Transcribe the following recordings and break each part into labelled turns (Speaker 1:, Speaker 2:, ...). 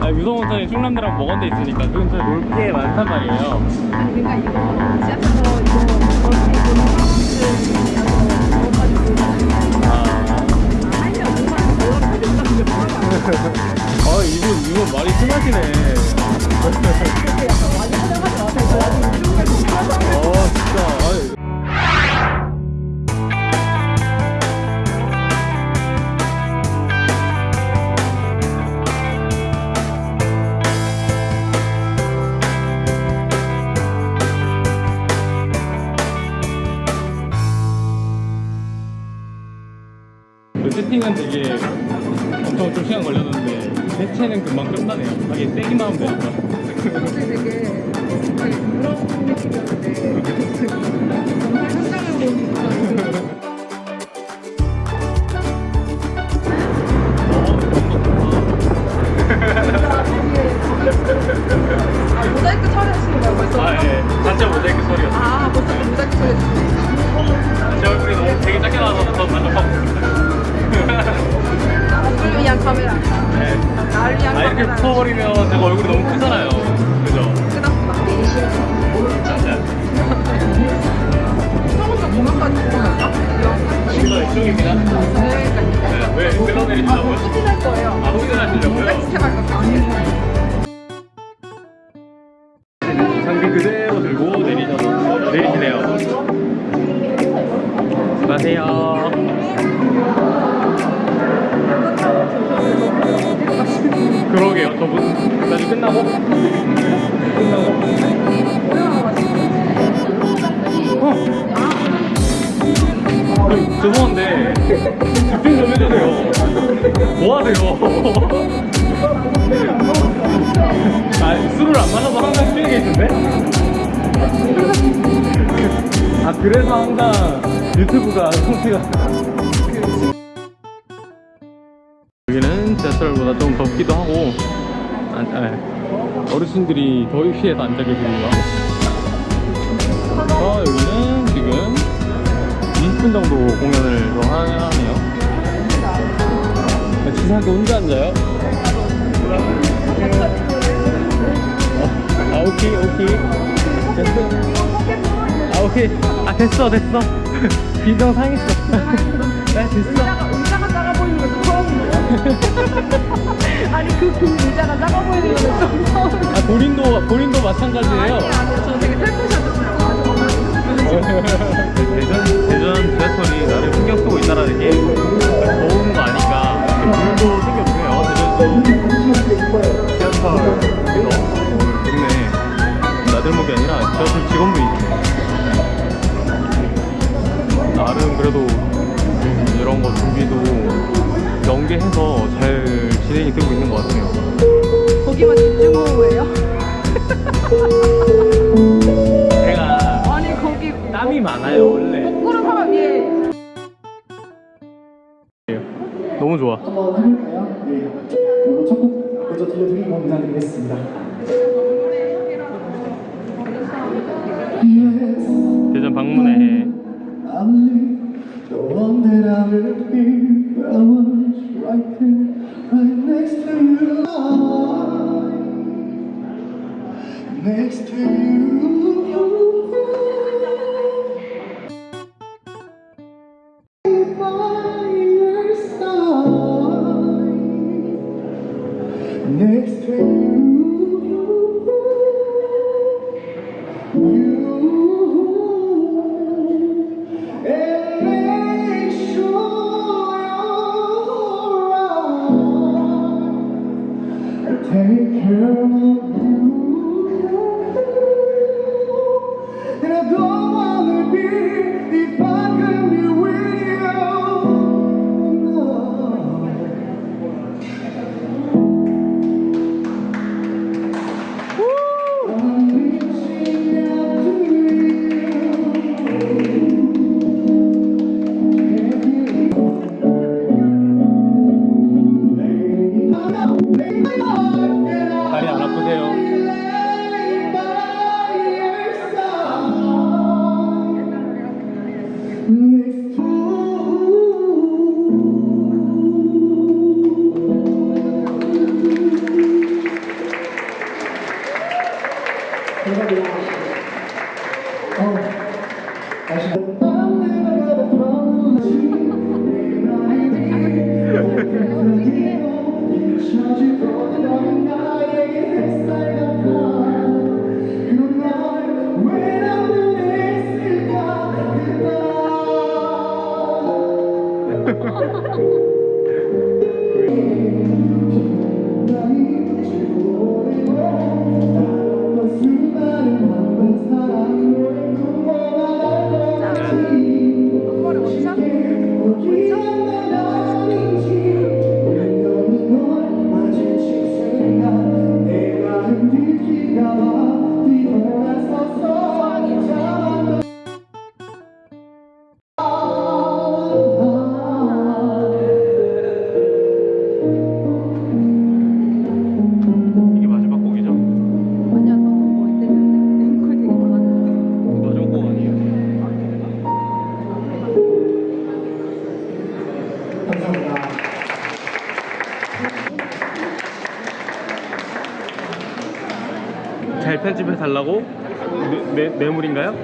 Speaker 1: 아, 유성원천에 충남대랑 데 있으니까 그 근처에 놀게 많단 말이에요.
Speaker 2: 그러니까 이거 지하철에서 이거
Speaker 1: 아, 이분 이분 말이 심하시네. 어 진짜. 그 세팅은 되게 엄청 좀 시간 걸렸는데 대체는 금방 끝나네요. 하긴 떼기만 하면 되니까
Speaker 2: 되게 그런 느낌이었는데. 정말 현장을 보니까 위한
Speaker 1: 아 이렇게
Speaker 2: 카메라
Speaker 1: 붙어버리면 제가 얼굴이 너무 크잖아요 그죠? 이쪽입니다
Speaker 2: 그러니까
Speaker 1: 네, 왜
Speaker 2: 거예요
Speaker 1: 아
Speaker 2: 거예요
Speaker 1: 장비 그대로 들고 내리셔서 내리시네요 안녕하세요 그러게요 저분 나중에 끝나고 끝나고 어. 아니, 죄송한데 집중 좀 해주세요 뭐 하세요 아 술을 안 마셔서 항상 쉬는 게 있는데? 아 그래서 항상 유튜브가 성취가 아, 아, 어르신들이 더위 피해서 앉아 계시는가 그래서 여기는 지금 20분 정도 공연을 더 하네요. 치사하게 혼자 앉아요? 아 오케이 오케이. 됐어. 아 오케이. 아 됐어 됐어. 비정 상했어. 네 됐어
Speaker 2: 아니 그, 그 의자가 작아 보이는 것도 좀 처음이에요
Speaker 1: 아 본인도 본인도 마찬가지예요?
Speaker 2: 아니 아니 저 되게 셀프샷이었어요
Speaker 1: 대전 대전 지하철이 나를 신경 쓰고 있다라는 게 더운 거 아니까 이렇게 물도 챙겨주네요. 대전도 지하철 동네. 나들목이 아니라 지하철 직원분이 나름 그래도 음, 이런 거 준비도 연계해서 잘 진행이 되고 있는 것 같아요
Speaker 2: 거기만 집중호우예요?
Speaker 1: 제가
Speaker 2: 아니 거기
Speaker 1: 땀이 많아요 원래
Speaker 2: 거꾸로 사람 위에
Speaker 1: 너무 좋아
Speaker 3: 한번 해볼까요? 네. 그리고 첫곡 먼저 들려드리고 인사드리겠습니다. Next to you. You and make sure you're around. Take care of you. And I don't wanna be if I Ha ha ha ha! 집해 달라고? 뇌, 뇌, 뇌물인가요?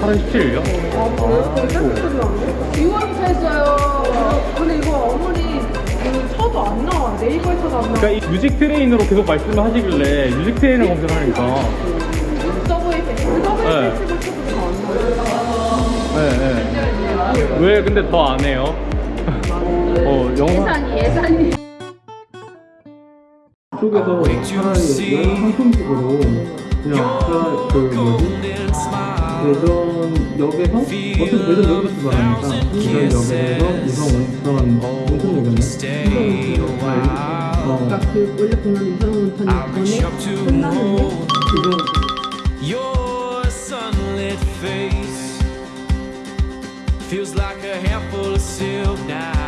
Speaker 3: 8월 17일요?
Speaker 2: 이거부터 했어요 근데 이거 어머니 그 쳐도 안 나와 네이버에 쳐도 안 나와
Speaker 3: 그러니까 이 뮤직 트레인으로 계속 말씀을 하시길래 뮤직 트레인을 검색하니까
Speaker 2: 서브웨이 서브웨이
Speaker 3: 네.
Speaker 2: 쳐도 나와
Speaker 3: 네, 네. 왜 근데 더 안 해요? 어, 영상
Speaker 2: 예산이 예산이
Speaker 1: 쪽에서 차라리 여행 상품식으로 그냥 차라리 그 뭐지? 대전 역에서 어차피 대전 역에서 출발하니까 대전 역에서 우선 온천 온천 역이었네 어
Speaker 2: 그러니까 그 원래 공연 이상 온천이 전에 끝나는데
Speaker 1: 지금
Speaker 4: Your sunlit face. Feels like a handful of silk now. I'm